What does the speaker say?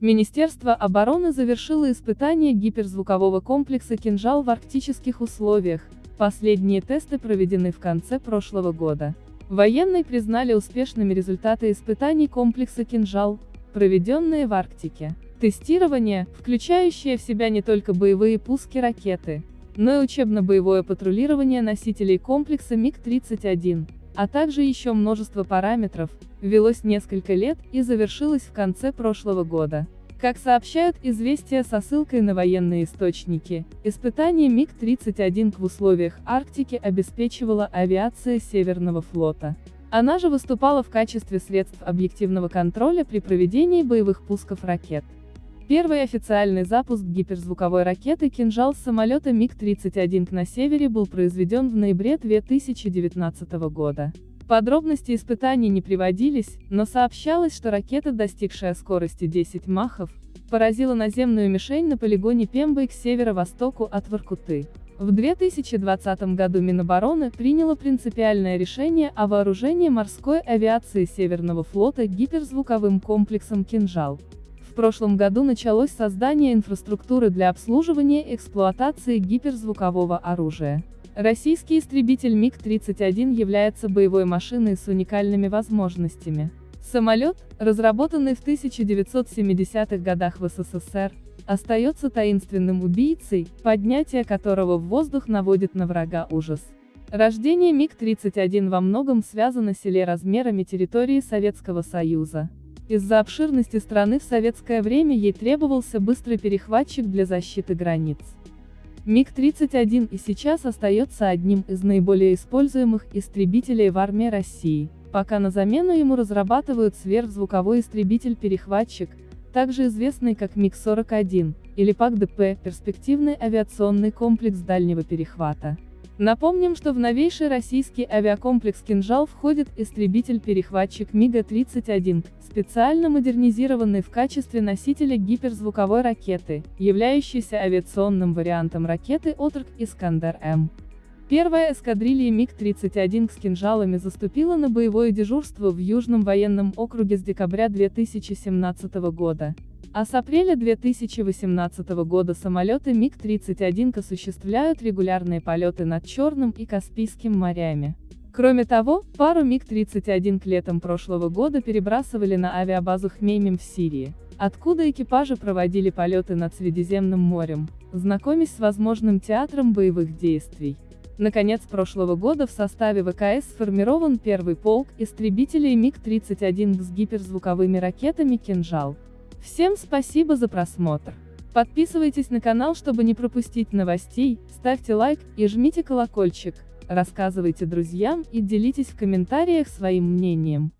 Министерство обороны завершило испытание гиперзвукового комплекса «Кинжал» в арктических условиях, последние тесты проведены в конце прошлого года. Военные признали успешными результаты испытаний комплекса «Кинжал», проведенные в Арктике. Тестирование, включающее в себя не только боевые пуски ракеты, но и учебно-боевое патрулирование носителей комплекса МиГ-31, а также еще множество параметров, велось несколько лет и завершилось в конце прошлого года. Как сообщают известия со ссылкой на военные источники, испытание МиГ-31 в условиях Арктики обеспечивала авиация Северного флота. Она же выступала в качестве средств объективного контроля при проведении боевых пусков ракет. Первый официальный запуск гиперзвуковой ракеты «Кинжал» самолета МиГ-31 на севере был произведен в ноябре 2019 года. Подробности испытаний не приводились, но сообщалось, что ракета, достигшая скорости 10 махов, поразила наземную мишень на полигоне Пембой к северо-востоку от Воркуты. В 2020 году Минобороны приняло принципиальное решение о вооружении морской авиации Северного флота гиперзвуковым комплексом «Кинжал». Прошлом году началось создание инфраструктуры для обслуживания эксплуатации гиперзвукового оружия. Российский истребитель МиГ-31 является боевой машиной с уникальными возможностями. Самолет, разработанный в 1970-х годах в СССР, остается таинственным убийцей, поднятие которого в воздух наводит на врага ужас. Рождение МиГ-31 во многом связано с размерами территории Советского Союза. Из-за обширности страны в советское время ей требовался быстрый перехватчик для защиты границ. МиГ-31 и сейчас остается одним из наиболее используемых истребителей в армии России, пока на замену ему разрабатывают сверхзвуковой истребитель-перехватчик, также известный как МиГ-41, или ПАК-ДП, перспективный авиационный комплекс дальнего перехвата. Напомним, что в новейший российский авиакомплекс «Кинжал» входит истребитель-перехватчик МиГа-31, специально модернизированный в качестве носителя гиперзвуковой ракеты, являющийся авиационным вариантом ракеты «Отрок Искандер-М». Первая эскадрилья МиГ-31 с кинжалами заступила на боевое дежурство в Южном военном округе с декабря 2017 года. А с апреля 2018 года самолеты МиГ-31 осуществляют регулярные полеты над Черным и Каспийским морями. Кроме того, пару МиГ-31 к летом прошлого года перебрасывали на авиабазу Хмеймим в Сирии, откуда экипажи проводили полеты над Средиземным морем, знакомясь с возможным театром боевых действий. Наконец прошлого года в составе ВКС сформирован первый полк истребителей МиГ-31 с гиперзвуковыми ракетами «Кинжал». Всем спасибо за просмотр. Подписывайтесь на канал, чтобы не пропустить новостей, ставьте лайк и жмите колокольчик, рассказывайте друзьям и делитесь в комментариях своим мнением.